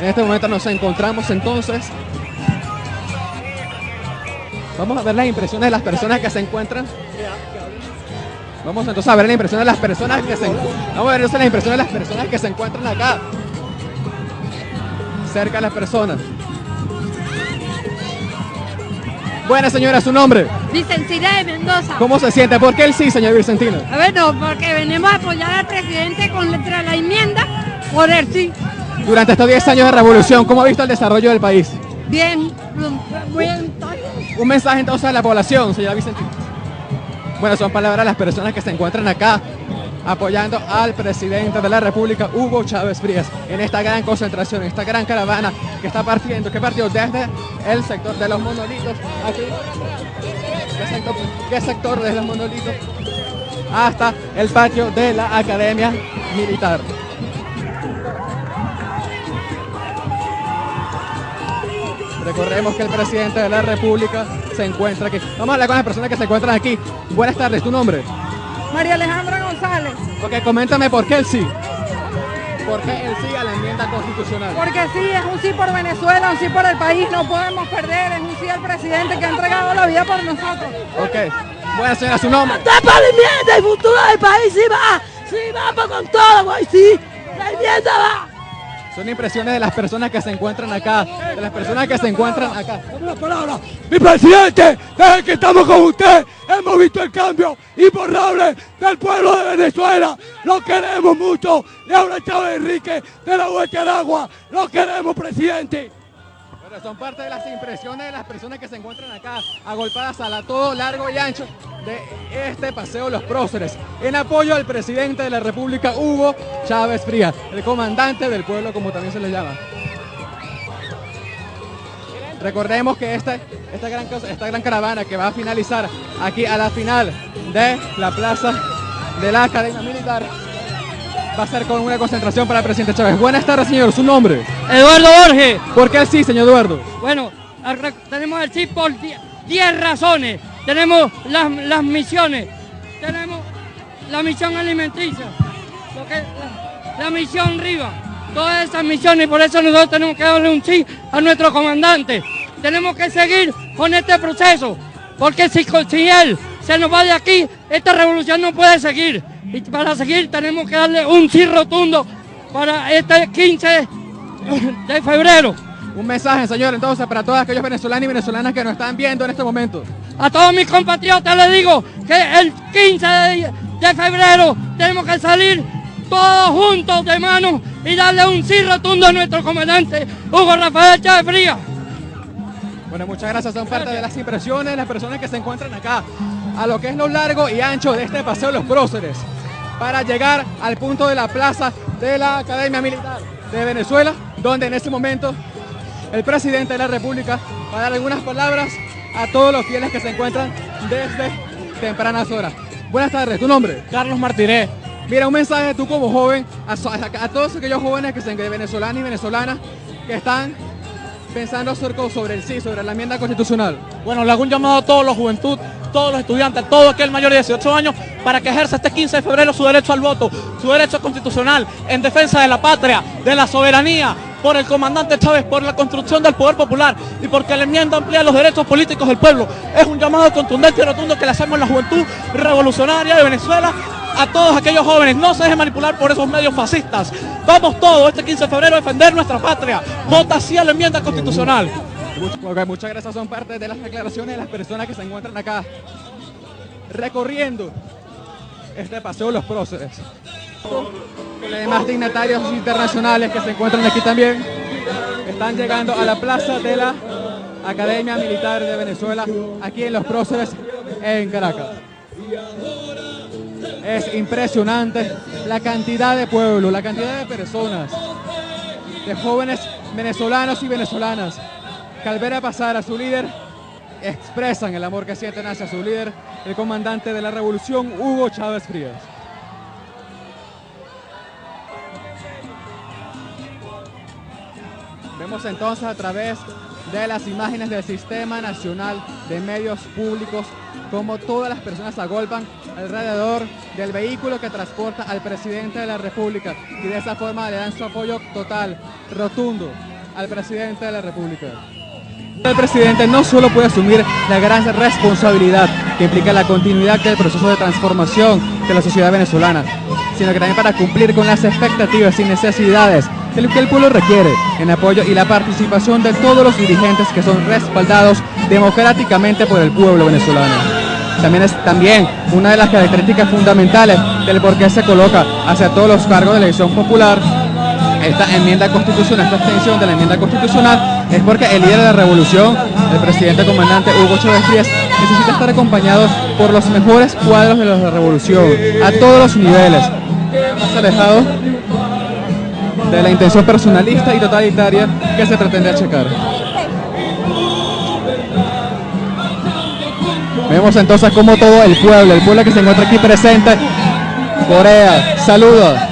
En este momento nos encontramos entonces. Vamos a ver las impresiones de las personas que se encuentran. Vamos entonces a ver las impresiones de las personas que se Vamos a ver entonces las impresiones de las personas que se encuentran acá. Cerca de las personas. Buena señora, su nombre. Vicentina de Mendoza. ¿Cómo se siente? ¿Por qué el sí, señor Vicentino? A ver, no, porque venimos a apoyar al presidente con letra la enmienda por el sí. Durante estos 10 años de revolución, ¿cómo ha visto el desarrollo del país? Bien, bien. Un mensaje entonces a la población, señora Vicentino. Bueno, son palabras de las personas que se encuentran acá apoyando al presidente de la República, Hugo Chávez Frías, en esta gran concentración, en esta gran caravana que está partiendo, que partió desde el sector de los monolitos, aquí, ¿qué sector, qué sector de los monolitos? Hasta el patio de la Academia Militar. Recordemos que el presidente de la República se encuentra aquí. Vamos a hablar con las personas que se encuentran aquí. Buenas tardes, ¿tu nombre? María Alejandra González. Ok, coméntame por qué el sí. ¿Por qué el sí a la enmienda constitucional? Porque sí, es un sí por Venezuela, un sí por el país, no podemos perder, es un sí al presidente que ha entregado la vida por nosotros. Ok, buena señora, su nombre. ¡Está para la enmienda! ¡El futuro del país sí va! ¡Sí vamos con todo, güey! ¡Sí! ¡La enmienda va! Son impresiones de las personas que se encuentran acá, de las personas que se encuentran acá. Dame la palabra. Mi presidente, desde que estamos con usted, hemos visto el cambio imborrable del pueblo de Venezuela. Lo queremos mucho. Y ahora Chávez Enrique de la Hueca de Agua. Lo queremos, presidente. Son parte de las impresiones de las personas que se encuentran acá, agolpadas a la todo largo y ancho de este paseo Los Próceres, en apoyo al presidente de la República, Hugo Chávez Frías, el comandante del pueblo, como también se le llama. Recordemos que esta, esta, gran, esta gran caravana que va a finalizar aquí a la final de la plaza de la Academia Militar va a ser con una concentración para el presidente Chávez. Buenas tardes, señor. ¿Su nombre? Eduardo Borges. ¿Por qué el sí, señor Eduardo? Bueno, tenemos el sí por 10 razones. Tenemos las, las, misiones, tenemos la misión alimenticia, lo que, la, la, misión RIVA, todas esas misiones, por eso nosotros tenemos que darle un sí a nuestro comandante. Tenemos que seguir con este proceso, porque si, si él se nos va de aquí, esta revolución no puede seguir. Y para seguir tenemos que darle un sí rotundo para este 15 de febrero. Un mensaje, señor, entonces, para todos aquellos venezolanos y venezolanas que nos están viendo en este momento. A todos mis compatriotas les digo que el 15 de, de febrero tenemos que salir todos juntos de mano y darle un sí rotundo a nuestro comandante Hugo Rafael Chávez Frías. Bueno, muchas gracias. Son parte de las impresiones de las personas que se encuentran acá, a lo que es lo largo y ancho de este paseo Los Próceres, para llegar al punto de la plaza de la Academia Militar de Venezuela, donde en este momento el presidente de la República va a dar algunas palabras a todos los fieles que se encuentran desde tempranas horas. Buenas tardes, ¿tu nombre? Carlos Martínez. Mira, un mensaje tú como joven, a, a, a todos aquellos jóvenes que se venezolanos y venezolanas que están pensando sobre el sí, sobre la enmienda constitucional. Bueno, le hago un llamado a todos los juventud, todos los estudiantes, todo aquel mayor de 18 años, para que ejerza este 15 de febrero su derecho al voto, su derecho constitucional, en defensa de la patria, de la soberanía, por el comandante Chávez, por la construcción del poder popular y porque la enmienda amplía los derechos políticos del pueblo. Es un llamado contundente y rotundo que le hacemos a la juventud revolucionaria de Venezuela a todos aquellos jóvenes, no se dejen manipular por esos medios fascistas. Vamos todos este 15 de febrero a defender nuestra patria. Vota sí a la enmienda constitucional. Muchas gracias, son parte de las declaraciones de las personas que se encuentran acá recorriendo este paseo Los Próceres. Los demás dignatarios internacionales que se encuentran aquí también están llegando a la plaza de la Academia Militar de Venezuela, aquí en Los Próceres, en Caracas. Es impresionante la cantidad de pueblo, la cantidad de personas, de jóvenes venezolanos y venezolanas que al ver a pasar a su líder expresan el amor que sienten hacia su líder, el comandante de la revolución, Hugo Chávez Frías. Vemos entonces a través de las imágenes del Sistema Nacional de Medios Públicos, como todas las personas agolpan alrededor del vehículo que transporta al presidente de la República y de esa forma le dan su apoyo total, rotundo, al presidente de la República. El presidente no solo puede asumir la gran responsabilidad que implica la continuidad del proceso de transformación de la sociedad venezolana, sino que también para cumplir con las expectativas y necesidades que el pueblo requiere en apoyo y la participación de todos los dirigentes que son respaldados democráticamente por el pueblo venezolano. También es también una de las características fundamentales del por qué se coloca hacia todos los cargos de elección popular esta enmienda constitucional, esta extensión de la enmienda constitucional, es porque el líder de la revolución, el presidente comandante Hugo Chávez Frías, necesita estar acompañado por los mejores cuadros de la revolución, a todos los niveles, más alejado de la intención personalista y totalitaria que se pretende achacar. Vemos entonces como todo el pueblo, el pueblo que se encuentra aquí presente, Corea, saluda,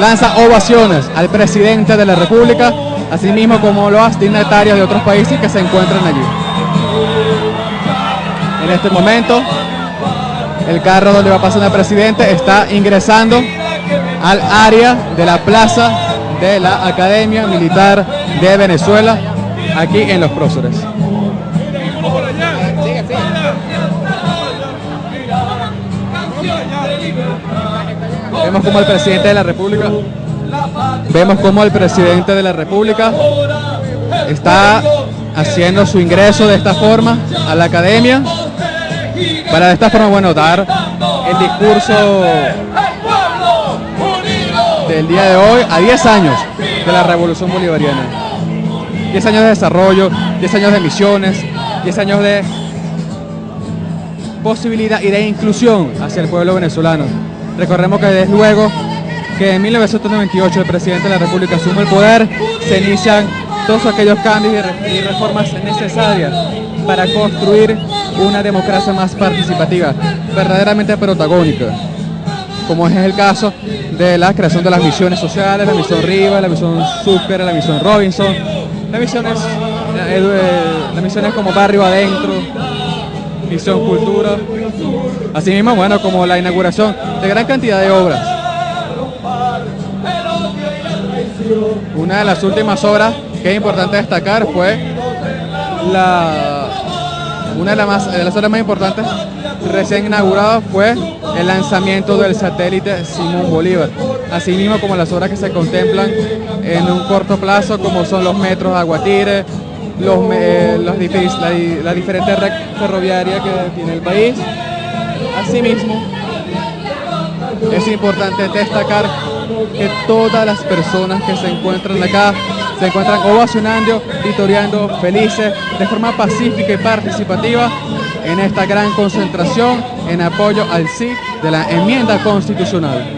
lanza ovaciones al presidente de la República, así mismo como los dignatarios de otros países que se encuentran allí. En este momento, el carro donde va pasando el presidente está ingresando al área de la plaza de la Academia Militar de Venezuela, aquí en Los Próceres. Vemos como el presidente de la República, vemos como el presidente de la República está haciendo su ingreso de esta forma a la academia para de esta forma, bueno, dar el discurso del día de hoy a 10 años de la revolución bolivariana. 10 años de desarrollo, 10 años de misiones, 10 años de posibilidad y de inclusión hacia el pueblo venezolano. Recordemos que desde luego que en 1998 el presidente de la República asume el poder, se inician todos aquellos cambios y reformas necesarias para construir una democracia más participativa, verdaderamente protagónica, como es el caso de la creación de las misiones sociales, la misión Riva, la misión Super, la misión Robinson, las misiones, eh, eh, las misiones como Barrio Adentro, Misión Cultura, asimismo, bueno, como la inauguración de gran cantidad de obras. Una de las últimas obras que es importante destacar fue la una de las, obras más importantes recién inaugurada fue el lanzamiento del satélite Simón Bolívar, asimismo como las obras que se contemplan en un corto plazo como son los metros Aguatire, los, eh, la, la diferente red ferroviaria que tiene el país. Asimismo, es importante destacar que todas las personas que se encuentran acá se encuentran ovacionando, victoriando felices, de forma pacífica y participativa en esta gran concentración en apoyo al sí de la enmienda constitucional.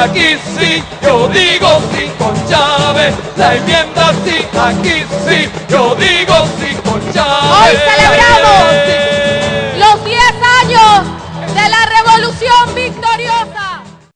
aquí sí, yo digo sí con Chávez, la enmienda sí, aquí sí, yo digo sí con Chávez. Hoy celebramos